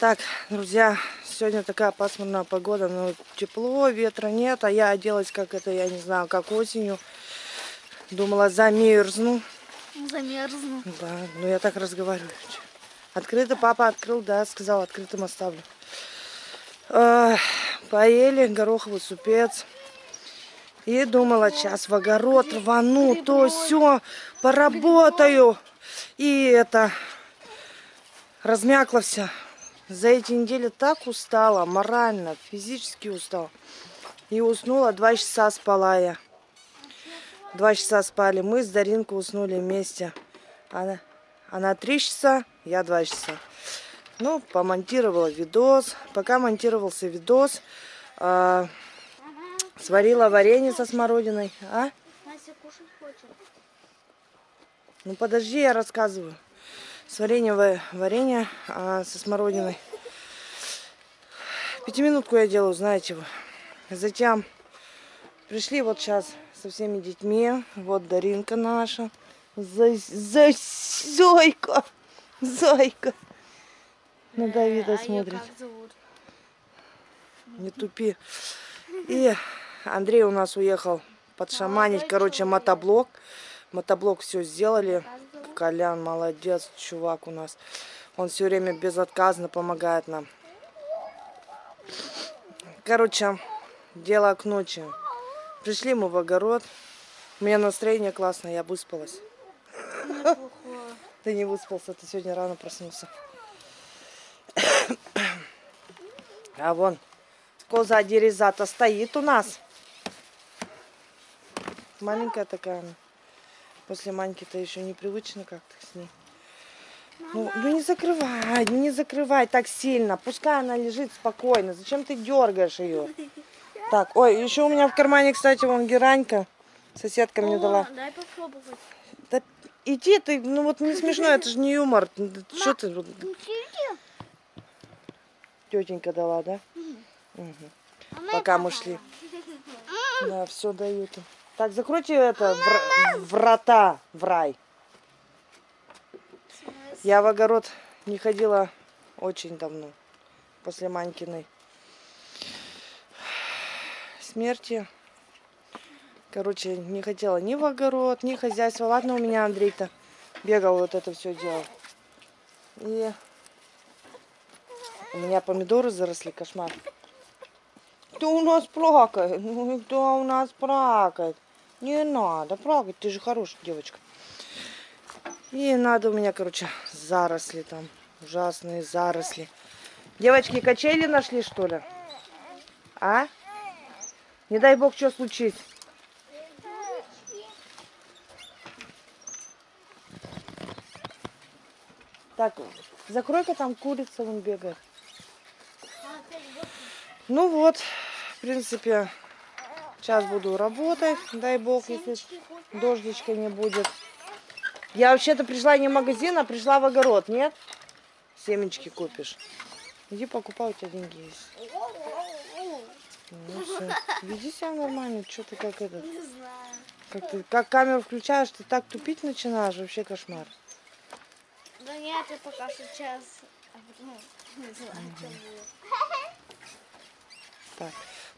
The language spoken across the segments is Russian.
Так, друзья, сегодня такая пасмурная погода, но тепло, ветра нет, а я оделась как это, я не знаю, как осенью. Думала, замерзну. Замерзну. Да, но я так разговариваю. Открыто папа открыл, да, сказал, открытым оставлю. Э, поели гороховый супец. И думала, сейчас в огород рвану, то все, поработаю. И это, размякла вся. За эти недели так устала, морально, физически устала. И уснула, два часа спала я. Два часа спали. Мы с Даринкой уснули вместе. Она, она три часа, я два часа. Ну, помонтировала видос. Пока монтировался видос, э, сварила варенье со смородиной. А? Настя кушать хочет. Ну, подожди, я рассказываю. Сварение варенье а, со смородиной. Пятиминутку я делаю, знаете вы. Затем пришли вот сейчас со всеми детьми. Вот Даринка наша. За, за, Зойка. Зойка. На Давида а смотрит. Не тупи. И Андрей у нас уехал подшаманить, короче, мотоблок. Мотоблок все сделали. Колян молодец, чувак у нас. Он все время безотказно помогает нам. Короче, дело к ночи. Пришли мы в огород. У меня настроение классное, я выспалась. Ты не выспался, ты сегодня рано проснулся. А вон, коза дерезата стоит у нас. Маленькая такая. После маньки-то еще непривычно как-то с ней. Ну, ну не закрывай, ну не закрывай так сильно. Пускай она лежит спокойно. Зачем ты дергаешь ее? Так, ой, еще у меня в кармане, кстати, вон геранька. Соседка мне О, дала. Дай попробовать. Да иди ты, ну вот не смешно, это же не юмор. Что ты? Тетенька дала, да? Мгм. Пока мы шли. Да, все дают. Так, закройте это вра- врата в рай. Я в огород не ходила очень давно. После Манькиной смерти. Короче, не хотела ни в огород, ни хозяйство. Ладно, у меня Андрей-то бегал, вот это все делал. И у меня помидоры заросли, кошмар. Кто у нас плакает? Ну, кто у нас плакает? Не надо плакать, ты же хорошая девочка. И надо у меня, короче, заросли там. Ужасные заросли. Девочки, качели нашли, что ли? А? Не дай бог, что случится. Так, закрой-ка там курица вон бегает. Ну вот, в принципе, сейчас буду работать, дай бог, если дождичка не будет. Я вообще-то пришла не в магазин, а пришла в огород, нет? Семечки купишь. Иди покупай, у тебя деньги есть. Ну все, веди себя нормально, что ты как этот, Не знаю. как ты, как камеру включаешь, ты так тупить начинаешь, вообще кошмар. Да нет, я пока сейчас... Не знаю, будет. Так.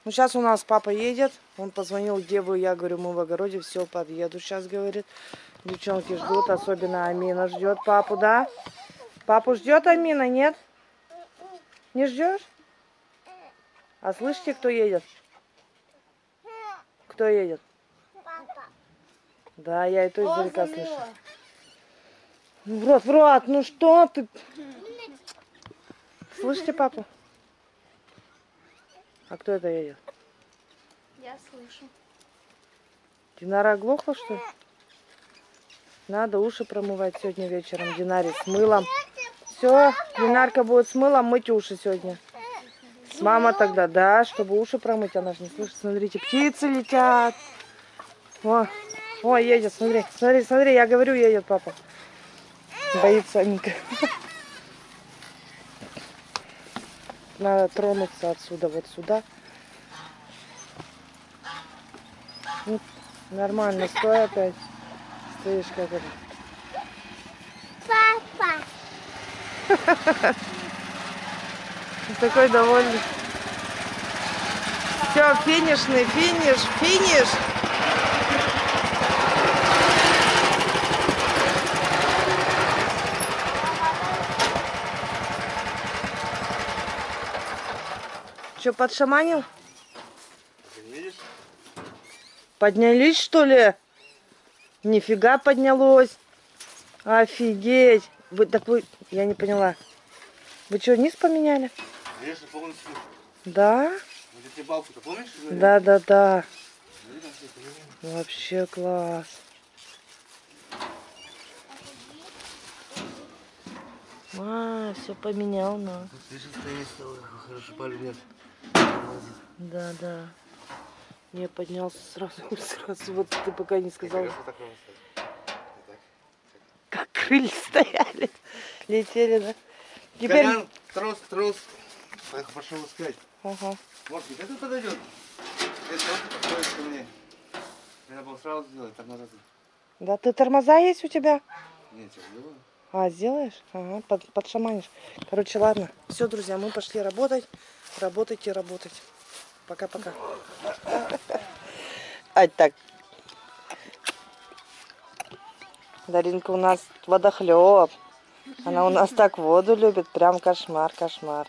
Ну, сейчас у нас папа едет. Он позвонил, где вы? Я говорю, мы в огороде, все, подъеду сейчас, говорит. Девчонки ждут, особенно Амина ждет папу, да? Папу ждет Амина, нет? Не ждешь? А слышите, кто едет? Кто едет? Да, я это издалека слышу. В рот, в рот, ну что ты? Слышите папу? А кто это едет? Я слышу. Динара оглохла, что ли? Надо уши промывать сегодня вечером, Динаре, с мылом. Все, Динарка будет с мылом мыть уши сегодня. Мама тогда, да, чтобы уши промыть, она же не слышит. Смотрите, птицы летят. О, о, едет, смотри, смотри, смотри, я говорю, едет папа. Боится Аника. Надо тронуться отсюда, вот сюда. Нормально, стой опять. Стоишь как это. Папа. Такой довольный. Все, финишный, финиш, финиш. Че, подшаманил? Видишь? Поднялись, что ли? Нифига поднялось. Офигеть. Вы, так вы, я не поняла. Вы что, низ поменяли? Конечно, полностью. Да? Вот эти балки-то помнишь? Да, да, да. Вообще класс. А, все поменял, ну. Хорошо, палю нет. Да, да. Не поднялся сразу, сразу. Вот ты пока не сказал. Вот как крылья стояли. Летели, да? Теперь... Колян, трос, трос. Пошел искать. Ага. Как это подойдет? Если он подходит ко мне. Надо было сразу сделать, назад. Да, ты тормоза есть у тебя? Нет, я сделаю. А, сделаешь? Ага, под, подшаманишь. Короче, ладно. Все, друзья, мы пошли работать. Работайте, работать. Пока-пока. А так. Даринка у нас водохлеб. Она у нас так воду любит. Прям кошмар, кошмар.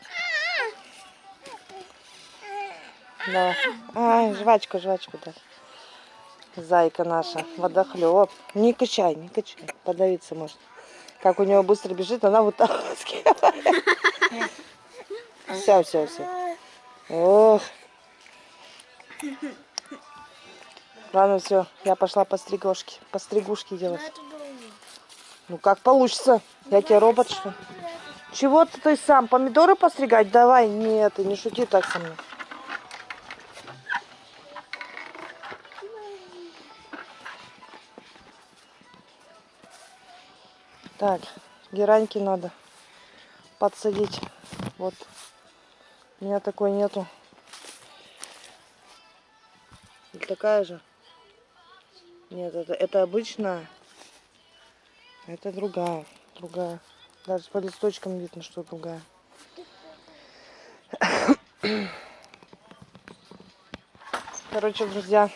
Давай. Ай, жвачку, жвачку дай. Зайка наша, водохлеб. Не качай, не качай. Подавиться может. Как у него быстро бежит, она вытаскивает. Все, все, все. Ох. Ладно, все, я пошла по стригошке, по стригушке делать. Ну как получится? Я тебе робот что? Чего ты, ты сам? Помидоры постригать? Давай, нет, ты не шути так со мной. Так, гераньки надо подсадить. Вот. У меня такой нету. Такая же? Нет, это, это обычная. Это другая, другая. Даже по листочкам видно, что другая. Короче, друзья,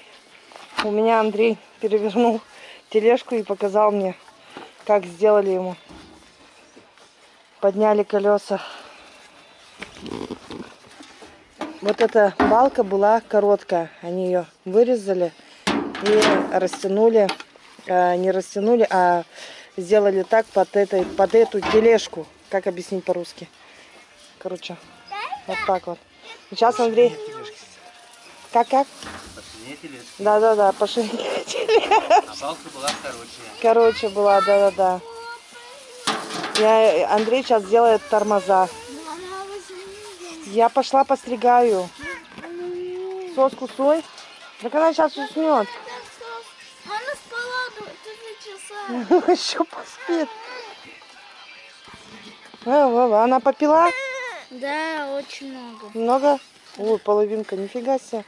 у меня Андрей перевернул тележку и показал мне, как сделали ему. Подняли колеса. Вот эта балка была короткая. Они ее вырезали и растянули. э, не растянули, а сделали так под, этой, под эту тележку. Как объяснить по-русски? Короче, вот так вот. Сейчас Андрей... Тележки. Как-как? Посильнее тележки. Да-да-да, пошли. А балка была короче. Короче, была, да-да-да. Я, Андрей сейчас делает тормоза. Я пошла постригаю. Соску сой. Так она сейчас уснет. Она спала до 4 часа. Еще поспит. Она попила? Да, очень много. Много? Ой, половинка, нифига себе.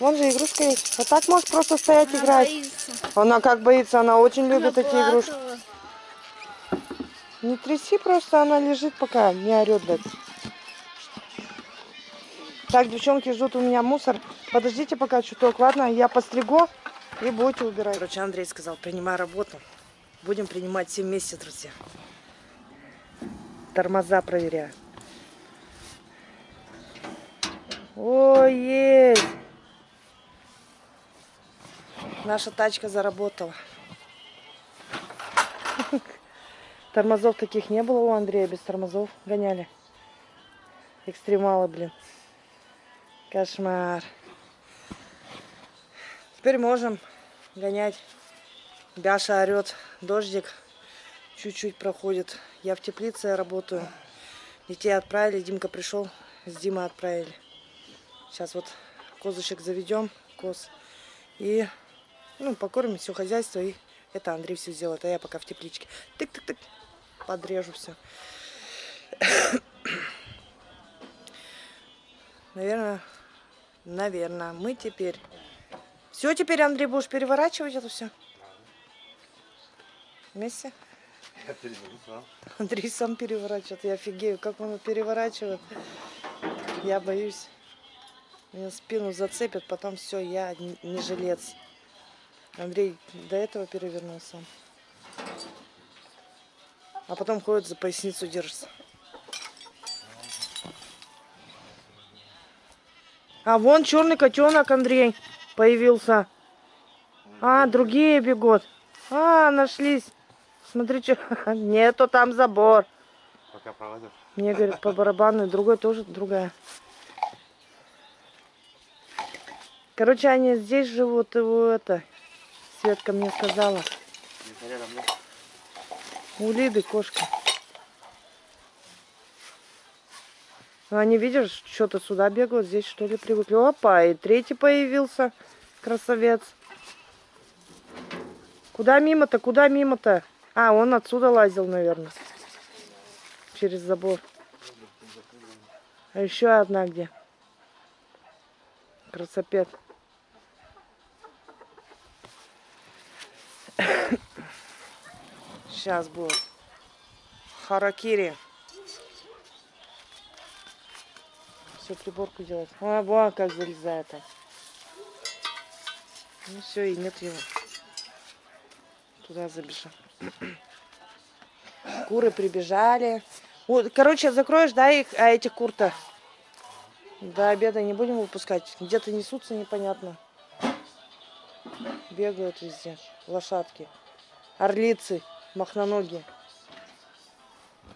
Вон же игрушка есть. А так может просто стоять Она играть. боится. Она как боится, она очень Она любит эти игрушки. плакала. Не тряси просто, она лежит пока, не орет, блядь. Так, девчонки ждут у меня мусор. Подождите пока чуток, ладно? Я постригу и будете убирать. Короче, Андрей сказал, принимай работу. Будем принимать все вместе, друзья. Тормоза проверяю. О, есть! Наша тачка заработала. Тормозов таких не было у Андрея, без тормозов гоняли. Экстремалы, блин. Кошмар. Теперь можем гонять. Бяша орет, дождик чуть-чуть проходит. Я в теплице работаю. Детей отправили, Димка пришел, с Димой отправили. Сейчас вот козочек заведем, коз. И ну, покормим все хозяйство. И это Андрей все сделает, а я пока в тепличке. Тык-тык-тык. Подрежу все. Наверное, наверное, мы теперь... Все, теперь, Андрей, будешь переворачивать это все? Вместе? Я переверну сам. Андрей сам переворачивает. Я офигею, как он переворачивает. Я боюсь. Меня спину зацепят, потом все, я не жилец. Андрей до этого перевернулся. А потом ходит за поясницу держится. А вон черный котенок, Андрей, появился. А, другие бегут. А, нашлись. Смотри, что. Нету там забор. Пока проводишь. Мне говорят по барабану, другой тоже другая. Короче, они здесь живут, и вот это. Светка мне сказала. У Лиды кошка. Ну, Они, видишь, что-то сюда бегают, здесь что ли привыкли. Опа, и третий появился. Красавец. Куда мимо-то, куда мимо-то? А, он отсюда лазил, наверное. Через забор. А еще одна где? Красопет. Сейчас будет. Харакири. Все, приборку делать. А, вон как залезает. Ну все, и нет его. Туда забежал. Куры прибежали. Вот, короче, закроешь, да, их, а эти кур-то? До обеда не будем выпускать. Где-то несутся непонятно. Бегают везде. Лошадки. Орлицы. Махноногие.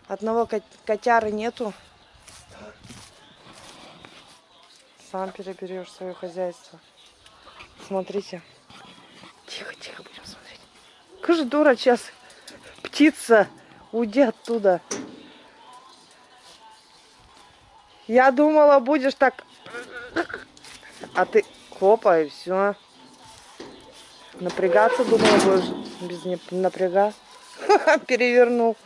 Одного кот- котяры нету. Сам переберешь свое хозяйство. Смотрите. Тихо, тихо, будем смотреть. Какая же дура сейчас. Птица. Уйди оттуда. Я думала, будешь так... А ты хопа, и все. Напрягаться, думала, будешь без напряга. Перевернул.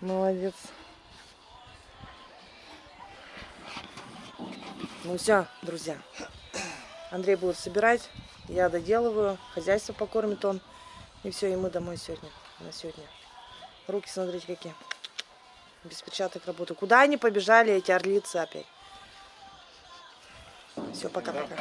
Молодец. Ну все, друзья. Андрей будет собирать. Я доделываю. Хозяйство покормит он. И все, и мы домой сегодня. На сегодня. Руки, смотрите, какие. Без перчаток работаю. Куда они побежали, эти орлицы опять? Все, пока-пока.